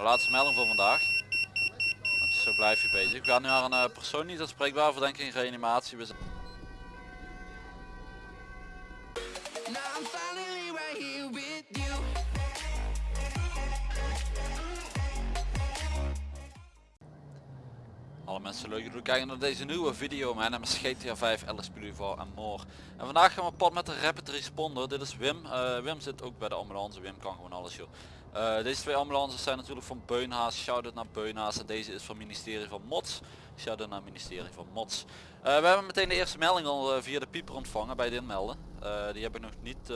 Nou, laatste melding voor vandaag. Want zo blijf je bezig. We gaan nu naar een eh, persoon niet aanspreekbaar verdenking in reanimatie. We. Alle mensen leuk kijken naar deze nieuwe video. Mijn naam is GTA 5, LSP Duval en more. En vandaag gaan we op pad met de Rapid Responder. Dit is Wim. Eh, Wim zit ook bij de ambulance. Wim kan gewoon alles joh. Eh, deze twee ambulances zijn natuurlijk van Beunhaas. Shout-out naar Beunhaas. En deze is van ministerie van Mots. Shout-out naar ministerie van Mots. Eh, we hebben meteen de eerste melding al eh, via de pieper ontvangen bij dit melden. Eh, die heb ik nog niet...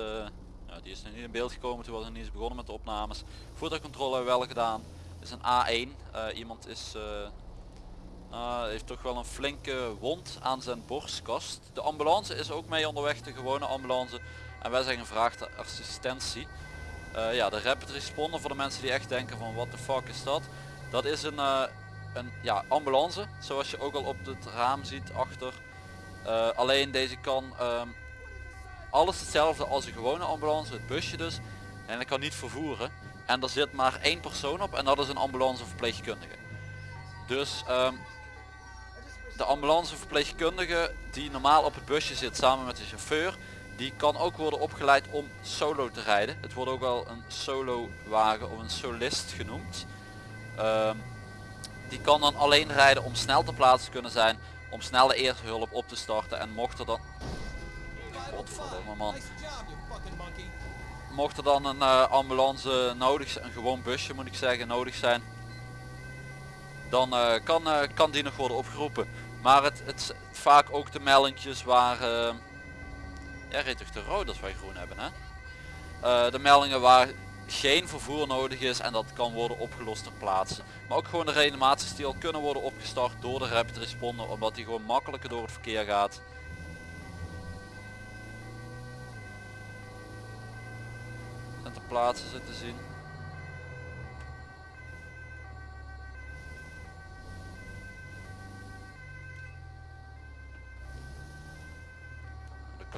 die is nog niet in beeld gekomen. Toen was ik niet eens begonnen met de opnames. Voertuigcontrole hebben we wel gedaan. Dit is een A1. Eh, iemand is... uh, heeft toch wel een flinke wond aan zijn borstkast. De ambulance is ook mee onderweg, de gewone ambulance. En wij zijn gevraagd assistentie. Uh, ja, de rapid responder voor de mensen die echt denken van wat de fuck is dat. Dat is een, uh, een ja, ambulance, zoals je ook al op het raam ziet achter. Uh, alleen deze kan um, alles hetzelfde als een gewone ambulance, het busje dus. En dat kan niet vervoeren. En er zit maar één persoon op en dat is een ambulanceverpleegkundige. Dus um, de ambulanceverpleegkundige die normaal op het busje zit samen met de chauffeur, die kan ook worden opgeleid om solo te rijden. Het wordt ook wel een solo wagen of een solist genoemd. Um, die kan dan alleen rijden om snel te plaatsen kunnen zijn, om snel de eerste hulp op te starten en mocht er dan... Godverdomme man. Mocht er dan een uh, ambulance nodig zijn, een gewoon busje moet ik zeggen, nodig zijn, dan uh, kan, uh, kan die nog worden opgeroepen. Maar het, het vaak ook de meldingjes waar... Ja, reed toch te rood als wij groen hebben hè? Uh, de meldingen waar geen vervoer nodig is en dat kan worden opgelost ter plaatse. Maar ook gewoon de reanimaties kunnen worden opgestart door de rapid responder omdat die gewoon makkelijker door het verkeer gaat. En ter plaatse zitten zien.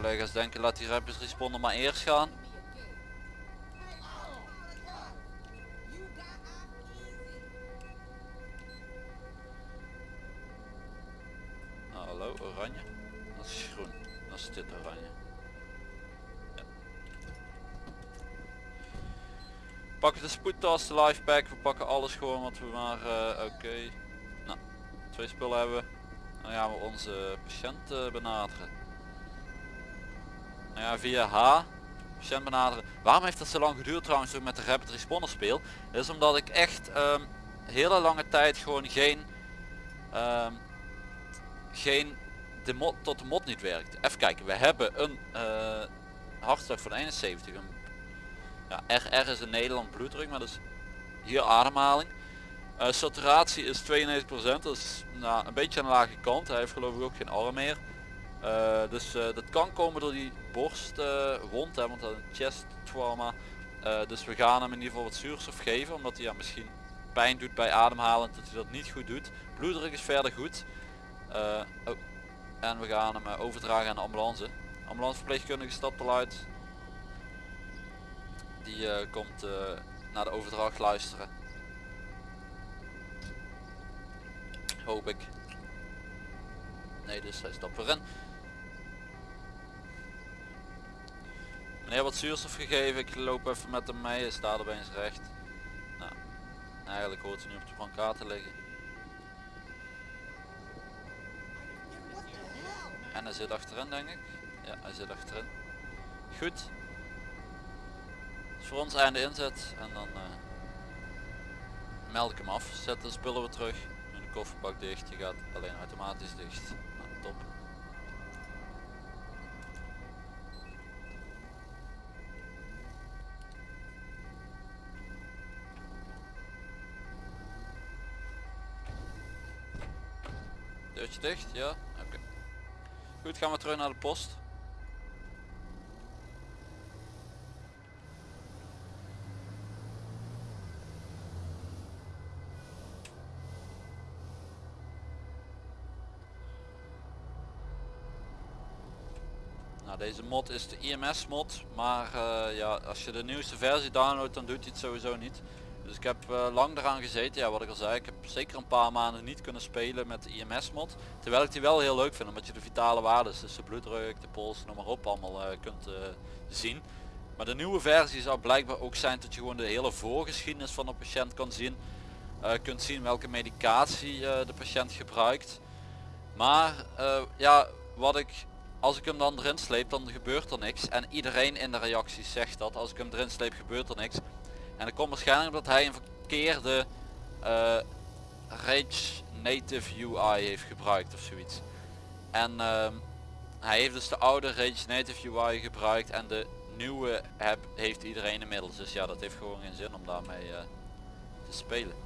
Collega's denken laat die rapid maar eerst gaan. Nou, hallo, oranje. Dat is groen. Dat is dit oranje. Ja. Pakken de spoedtas, de lifepack. We pakken alles gewoon wat we maar... Uh, Oké. Nou, twee spullen hebben. Dan gaan we onze patiënt uh, benaderen. Nou ja, via H patiënt benaderen. Waarom heeft dat zo lang geduurd trouwens ook met de rapid responder speel? Dat is omdat ik echt um, hele lange tijd gewoon geen um, geen de mod tot de mod niet werkt. Even kijken, we hebben een uh, hartslag van 71. Een, ja, RR is in Nederland bloeddruk, maar dus hier ademhaling. Uh, saturatie is 92%, dat is nou, een beetje aan de lage kant. Hij heeft geloof ik ook geen arm meer. Uh, dus uh, dat kan komen door die borstwond, uh, want dat is een chest trauma. dus we gaan hem in ieder geval wat zuurstof geven, omdat hij ja, misschien pijn doet bij ademhalen, dat hij dat niet goed doet. Bloeddruk is verder goed. Oh. En we gaan hem overdragen aan de ambulance. Ambulanceverpleegkundige stapt al uit. Die komt naar de overdracht luisteren. Hoop ik. Nee, dus hij stapt weer in. Meneer wat zuurstof gegeven, ik loop even met hem mee, hij staat er eens recht. Nou, eigenlijk hoort hij nu op de brancard te liggen. En hij zit achterin denk ik. Ja, hij zit achterin. Goed. Voor ons einde inzet en dan uh, meld ik hem af. Zet de spullen weer terug. Nu de kofferbak dicht, die gaat alleen automatisch dicht. Nou, top. Dicht, ja? Oké. Goed, gaan we terug naar de post. Nou, deze mod is de IMS mod, maar uh, ja, als je de nieuwste versie downloadt dan doet hij het sowieso niet. Dus ik heb eh, lang eraan gezeten, ja wat ik al zei, ik heb zeker een paar maanden niet kunnen spelen met de IMS mod. Terwijl ik die wel heel leuk vind, omdat je de vitale waarden, dus de bloeddruk, de pols, noem maar op, allemaal eh, kunt eh, zien. Maar de nieuwe versie zou blijkbaar ook zijn dat je gewoon de hele voorgeschiedenis van de patiënt kan zien. Uh, kunt zien welke medicatie de patiënt gebruikt. Maar ja, wat ik als ik hem dan erin sleep dan gebeurt er niks. En iedereen in de reacties zegt dat. Als ik hem erin sleep gebeurt er niks. En dat komt waarschijnlijk omdat hij een verkeerde uh, Rage Native UI heeft gebruikt of zoiets. En uh, hij heeft dus de oude Rage Native UI gebruikt en de nieuwe app heeft iedereen inmiddels. Dus ja, dat heeft gewoon geen zin om daarmee uh, te spelen.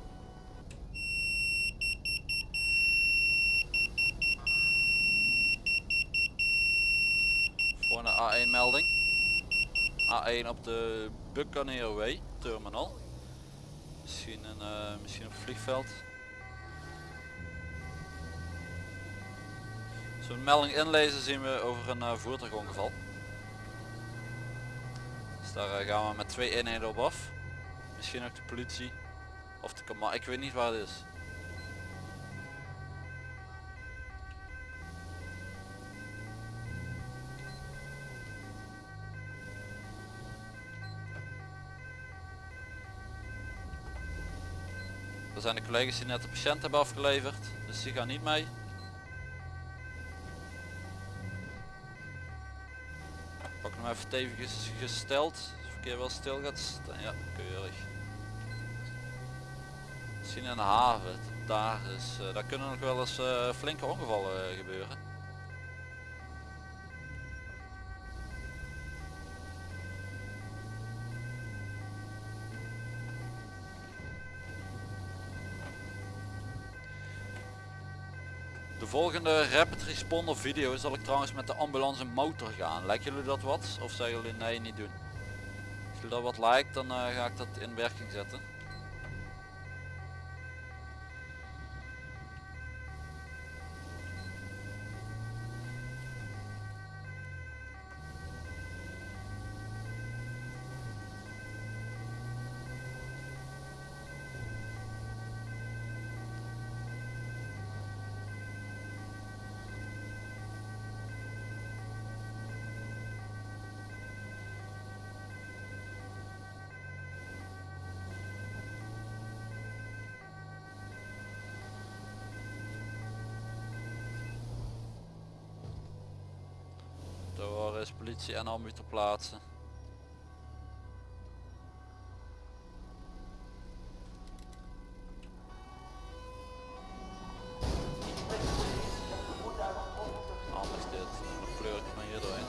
Voor een A1 melding. A1 op de Buccaneer terminal. Misschien een, uh, misschien het vliegveld. Zo'n melding inlezen zien we over een uh, voertuigongeval. Dus daar uh, gaan we met twee eenheden op af. Misschien ook de politie. Of de command. Ik weet niet waar het is. Er zijn de collega's die net de patiënt hebben afgeleverd, dus die gaan niet mee. Pak hem even stevig gesteld, het verkeer wel stil gaat staan. Ja, keurig. Misschien in de haven, daar, is, uh, daar kunnen nog wel eens uh, flinke ongevallen uh, gebeuren. Volgende rapid responder video zal ik trouwens met de ambulance motor gaan. Lijkt jullie dat wat? Of zeggen jullie nee niet doen? Als jullie dat wat lijkt dan uh, ga ik dat in werking zetten. Door is politie en ambu te plaatsen. Anders dit, dan pleur ik van hier doorheen.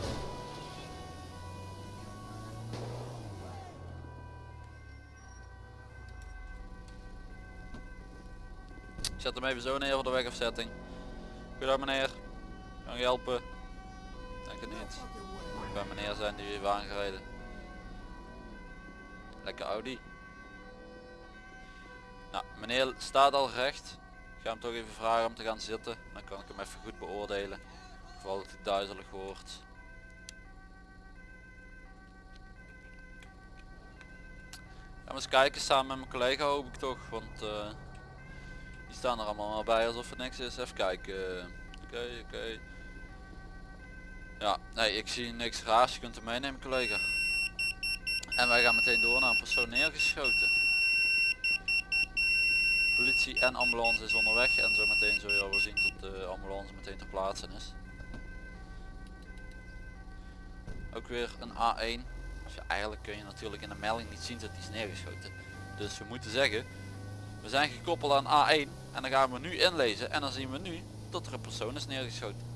Zet hem even zo neer voor de wegafzetting. Goedendag meneer, kan je helpen? Het niet. Bij meneer zijn die weer aangereden. Lekker Audi. Nou, meneer staat al recht. Ik ga hem toch even vragen om te gaan zitten. Dan kan ik hem even goed beoordelen. Vooral dat hij duizelig wordt. Gaan we eens kijken samen met mijn collega hoop ik toch. Want uh, die staan er allemaal bij alsof het niks is. Even kijken. Oké, oké. Ja, nee, ik zie niks raars. Je kunt hem meenemen, collega. En wij gaan meteen door naar een persoon neergeschoten. Politie en ambulance is onderweg en zometeen zul je wel zien dat de ambulance meteen ter plaatse is. Ook weer een A1. Dus ja, eigenlijk kun je natuurlijk in de melding niet zien dat die is neergeschoten. Dus we moeten zeggen, we zijn gekoppeld aan A1 en dan gaan we nu inlezen en dan zien we nu dat er een persoon is neergeschoten.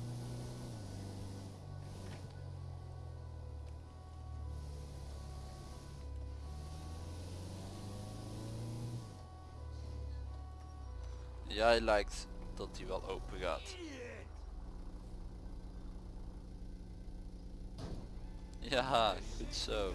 Jij lijkt dat hij wel open gaat. Ja, goed zo.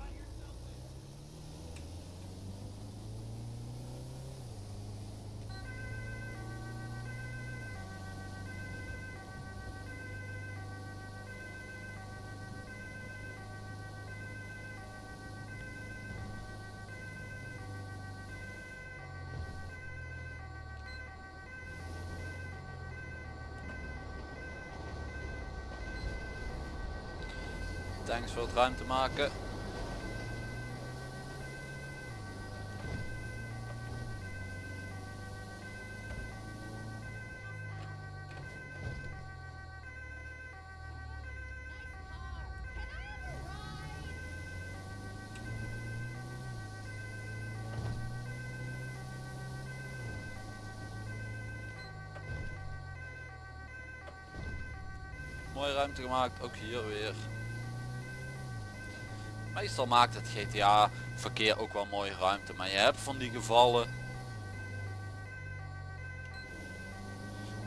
Voor het ruimte maken. Mooie ruimte gemaakt, ook hier weer. Meestal maakt het GTA verkeer ook wel mooie ruimte, maar je hebt van die gevallen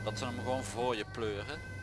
dat ze hem gewoon voor je pleuren.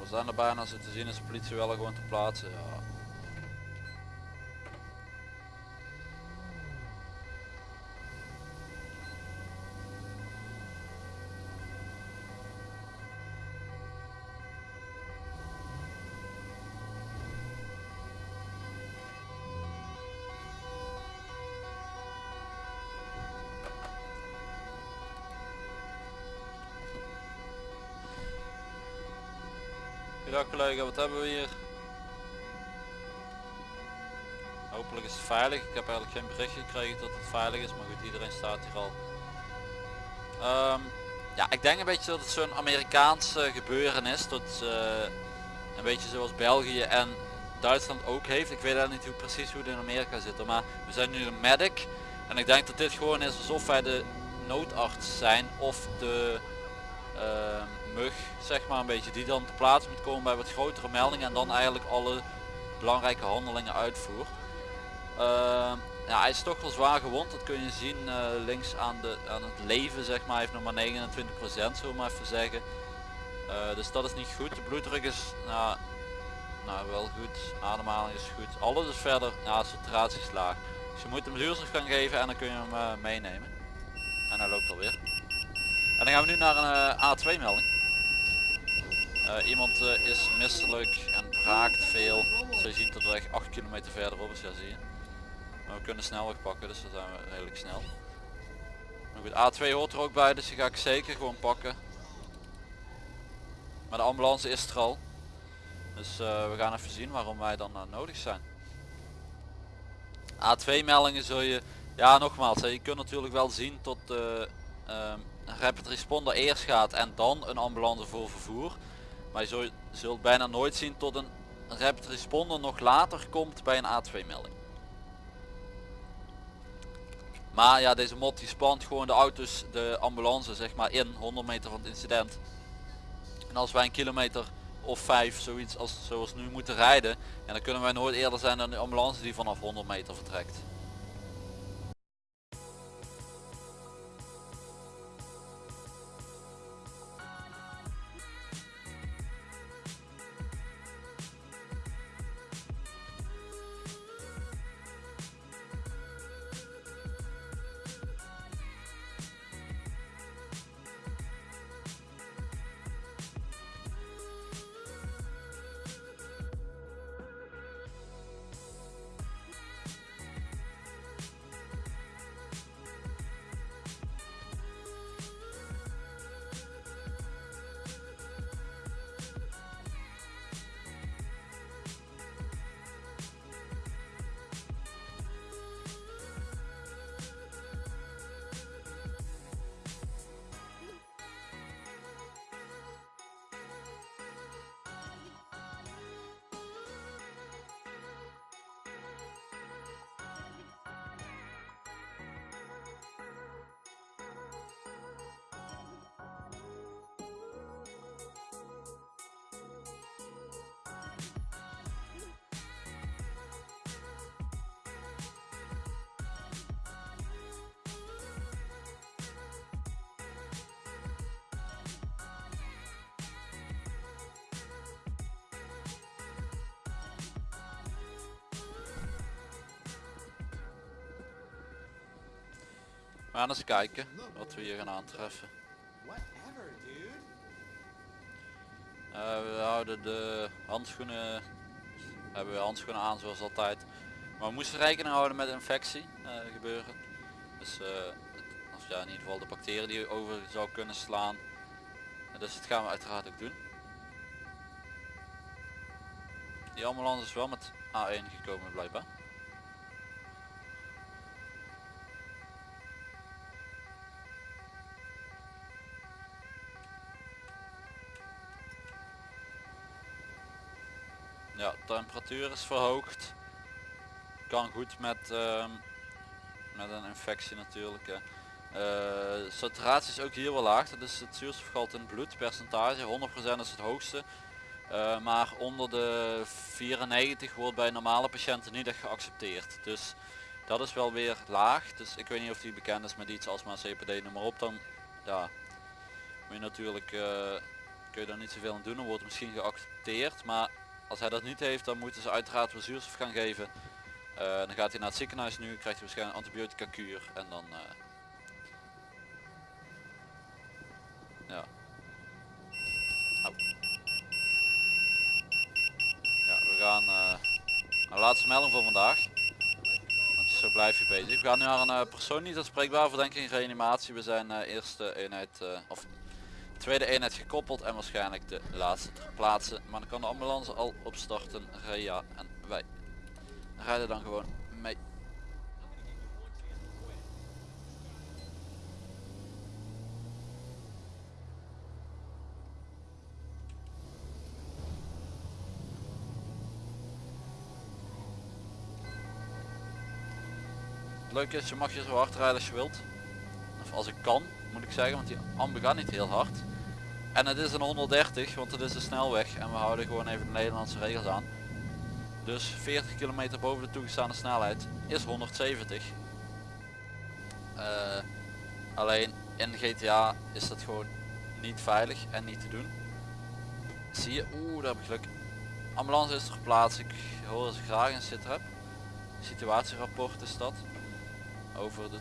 We zijn er bijna, te zien is de politie wel gewoon te plaatsen. Ja. Ja collega, wat hebben we hier? Hopelijk is het veilig. Ik heb eigenlijk geen bericht gekregen dat het veilig is, maar goed, iedereen staat hier al. Ehm, ja, ik denk een beetje dat het zo'n Amerikaans gebeuren is. Dat eh, een beetje zoals België en Duitsland ook heeft. Ik weet eigenlijk niet hoe, precies hoe het in Amerika zit, maar we zijn nu een medic. En ik denk dat dit gewoon is alsof wij de noodarts zijn of de mug, zeg maar een beetje, die dan te plaatsen moet komen bij wat grotere meldingen en dan eigenlijk alle belangrijke handelingen uitvoert. Ehm, ja, hij is toch wel zwaar gewond, dat kun je zien eh, links aan, de, aan het leven, zeg maar, heeft nog maar 29% zullen we maar even zeggen. Eh, dus dat is niet goed, de bloeddruk is nou, nou wel goed, ademhaling is goed, alles is verder, ja, saturatie is laag. Dus je moet hem zuurstof gaan geven en dan kun je hem eh, meenemen. En hij loopt alweer. En dan gaan we nu naar een A2 melding. Eh, iemand eh, is misselijk en braakt veel. Zo je ziet dat de weg 8 kilometer verderop is, ja zie je. Maar we kunnen snelweg pakken, dus dan zijn we redelijk snel. Goed, A2 hoort er ook bij, dus die ga ik zeker gewoon pakken. Maar de ambulance is er al. Dus eh, we gaan even zien waarom wij dan nodig zijn. A2 meldingen zul je, ja nogmaals, hè, je kunt natuurlijk wel zien tot de ehm, rapid responder eerst gaat en dan een ambulance voor vervoer. Maar je zult, zult bijna nooit zien tot een rapid responder nog later komt bij een A2 melding. Maar ja, deze mod die spant gewoon de auto's, de ambulance zeg maar in 100 meter van het incident. En als wij een kilometer of 5 zoiets als zoals nu moeten rijden, en dan kunnen wij nooit eerder zijn dan de ambulance die vanaf 100 meter vertrekt. We gaan eens kijken wat we hier gaan aantreffen. Eh, we houden de handschoenen, hebben we handschoenen aan zoals altijd. Maar we moesten rekening houden met infectie eh, gebeuren. Dus eh, het- of ja, in ieder geval de bacteriën die over zou kunnen slaan. Eh, dus dat gaan we uiteraard ook doen. Die ambulance is wel met A1 gekomen blijkbaar. Ja, temperatuur is verhoogd. Kan goed met, ehm, met een infectie natuurlijk. Hè. Eh, saturatie is ook hier wel laag. Dat is het zuurstofgehalte in het bloed. Percentage 100% is het hoogste. Eh, maar onder de 94 wordt bij normale patiënten niet echt geaccepteerd. Dus dat is wel weer laag. Dus ik weet niet of die bekend is met iets als maar CPD noem maar op. Dan ja, moet natuurlijk eh, kun je daar niet zoveel aan doen. Dan wordt het misschien geaccepteerd. Maar als hij dat niet heeft, dan moeten ze uiteraard weer zuurstof gaan geven. Eh, dan gaat hij naar het ziekenhuis nu, krijgt hij waarschijnlijk antibiotica kuur en dan... eh, ja. Ja, we gaan... eh nou, laatste melding voor vandaag. Want zo blijf je bezig. We gaan nu naar een persoon niet aanspreekbaar verdenking in reanimatie. We zijn eerste eenheid, of tweede eenheid gekoppeld en waarschijnlijk de laatste ter plaatse. Maar dan kan de ambulance al opstarten, Rea en wij rijden dan gewoon mee. Het leuke is, je mag je zo hard rijden als je wilt. Of als ik kan, moet ik zeggen, want die ambu gaat niet heel hard. En het is een 130, want het is een snelweg en we houden gewoon even de Nederlandse regels aan. Dus 40 kilometer boven de toegestaande snelheid is 170. Eh, alleen in GTA is dat gewoon niet veilig en niet te doen. Zie je, oeh daar heb ik geluk. Ambulance is er geplaatst, ik hoor ze graag een sitrep. Situatierapport is dat. Over de,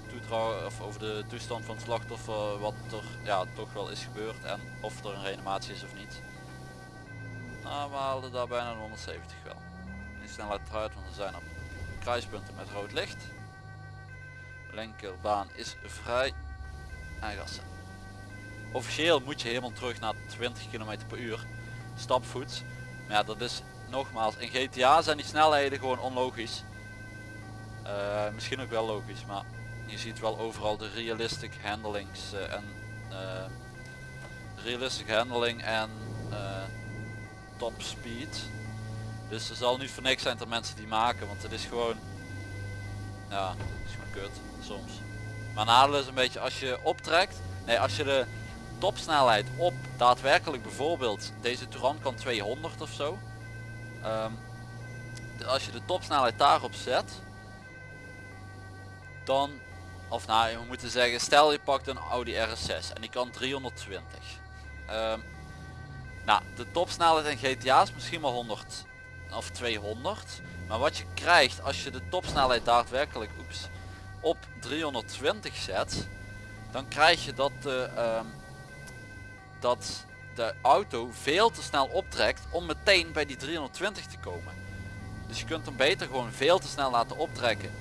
of over de toestand van het slachtoffer, wat er ja, toch wel is gebeurd en of er een reanimatie is of niet. Nou, we haalden daar bijna een 170 wel. Die snelheid eruit, want er zijn op kruispunten met rood licht. Linkerbaan is vrij. En gassen. Officieel moet je helemaal terug naar 20 km per uur. Stapvoets. Maar ja, dat is nogmaals, in GTA zijn die snelheden gewoon onlogisch. Eh, misschien ook wel logisch, maar je ziet wel overal de realistic handlings eh, en eh, realistic handling en top speed. Dus er zal niet voor niks zijn dat mensen die maken, want het is gewoon, ja, het is gewoon kut soms. Maar nadeel is een beetje als je optrekt, nee als je de topsnelheid op daadwerkelijk bijvoorbeeld deze Touran kan 200 of zo. Ehm, als je de topsnelheid daarop zet, dan, of nou we moeten zeggen, stel je pakt een Audi RS6 en die kan 320. Ehm, nou, de topsnelheid in GTA is misschien maar 100 of 200. Maar wat je krijgt als je de topsnelheid daadwerkelijk oeps, op 320 zet, dan krijg je dat ehm, dat de auto veel te snel optrekt om meteen bij die 320 te komen. Dus je kunt hem beter gewoon veel te snel laten optrekken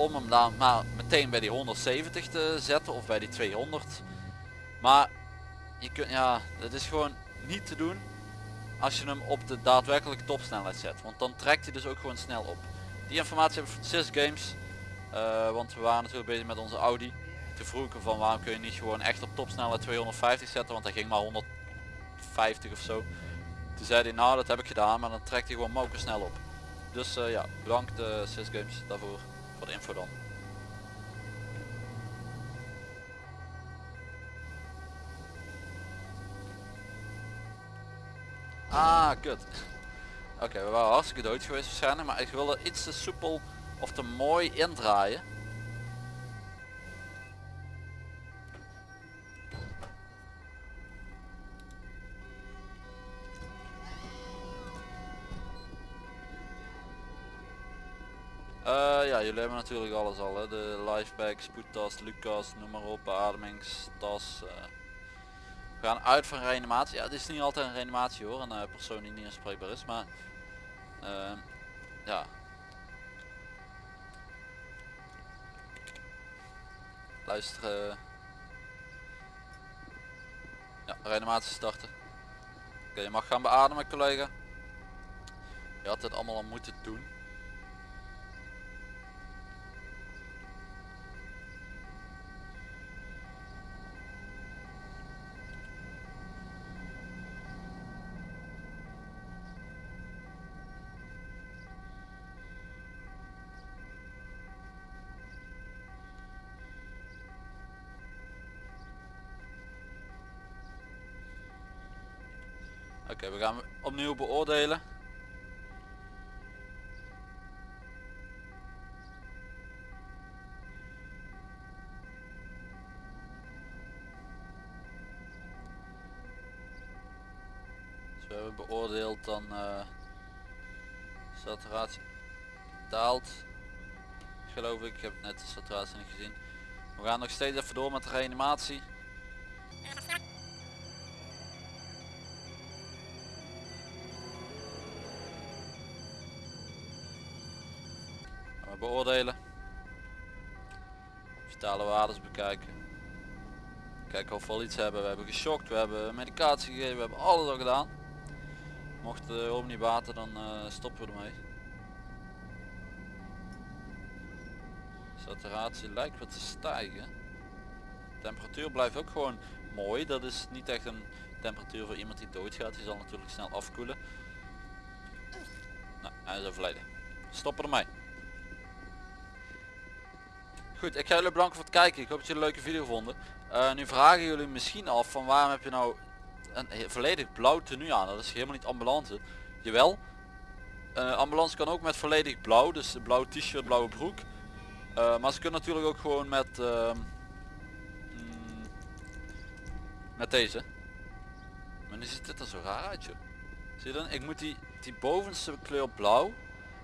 om hem dan maar meteen bij die 170 te zetten of bij die 200. Maar je kunt, ja, dat is gewoon niet te doen als je hem op de daadwerkelijke topsnelheid zet. Want dan trekt hij dus ook gewoon snel op. Die informatie hebben we van Sys Games. eh, want we waren natuurlijk bezig met onze Audi. Toen vroeg ik hem van waarom kun je niet gewoon echt op topsnelheid 250 zetten. Want hij ging maar 150 of zo. Toen zei hij nou dat heb ik gedaan. Maar dan trekt hij gewoon moker snel op. Dus eh, ja, bedankt uh, Sys Games daarvoor. De info dan. Ah, kut. Oké, we waren hartstikke dood geweest waarschijnlijk, maar ik wilde iets te soepel of te mooi indraaien. Ja, jullie hebben natuurlijk alles al. Hè? De lifepack, spoedtas, Lucas, noem maar op, beademingstas. eh. We gaan uit van reanimatie. Ja, het is niet altijd een reanimatie hoor, een eh, persoon die niet aanspreekbaar is. Maar ehm, ja. Luister. eh. Ja, reanimatie starten. Oké, je mag gaan beademen collega. Je had dit allemaal al moeten doen. Oké, we gaan opnieuw beoordelen. We hebben beoordeeld dan eh saturatie daalt. Geloof ik, ik heb net de saturatie niet gezien. We gaan nog steeds even door met de reanimatie. Beoordelen. Vitale waardes bekijken. Kijken of we al iets hebben. We hebben geschokt, we hebben medicatie gegeven, we hebben alles al gedaan. Mocht de hulp niet baten, dan eh, stoppen we ermee. Saturatie lijkt wat te stijgen. Temperatuur blijft ook gewoon mooi. Dat is niet echt een temperatuur voor iemand die doodgaat. Die zal natuurlijk snel afkoelen. Nou, hij is overleden. Stoppen ermee. Goed, ik ga jullie bedanken voor het kijken. Ik hoop dat jullie een leuke video vonden. Eh, nu vragen jullie misschien af van waarom heb je nou een volledig blauw tenue aan. Dat is helemaal niet ambulance. Jawel. Eh ambulance kan ook met volledig blauw. Dus blauw t-shirt, blauwe broek. Eh, maar ze kunnen natuurlijk ook gewoon met ehm, mm, met deze. Maar nu ziet dit er zo raar uit joh. Zie je dan? Ik moet die, die bovenste kleur blauw.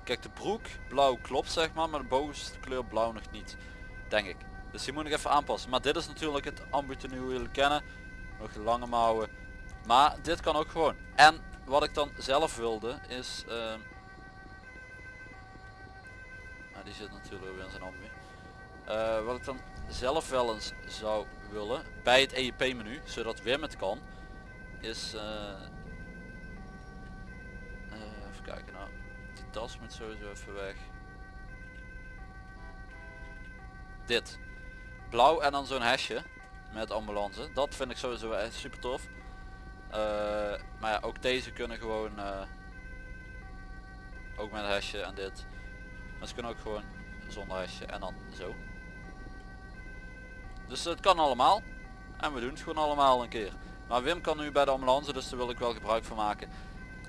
Kijk de broek blauw klopt zeg maar, maar de bovenste kleur blauw nog niet. Denk ik. Dus die moet ik even aanpassen. Maar dit is natuurlijk het ambu hoe jullie kennen. Nog lange mouwen. Maar dit kan ook gewoon. En wat ik dan zelf wilde is... ehm, nou, die zit natuurlijk weer in zijn ambu. Eh, wat ik dan zelf wel eens zou willen bij het EIP menu, zodat Wim het kan, is eh, eh, even kijken nou, die tas moet sowieso even weg. Dit, blauw en dan zo'n hesje met ambulance, dat vind ik sowieso super tof. Eh, maar ja, ook deze kunnen gewoon, eh, ook met hesje en dit. Maar ze kunnen ook gewoon zonder hesje en dan zo. Dus het kan allemaal. En we doen het gewoon allemaal een keer. Maar Wim kan nu bij de ambulance, dus daar wil ik wel gebruik van maken.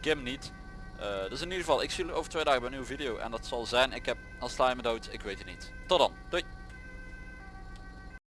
Kim niet. Eh, dus in ieder geval, ik zie jullie over twee dagen bij een nieuwe video. En dat zal zijn, ik heb als sla dood, ik weet het niet. Tot dan. Doei.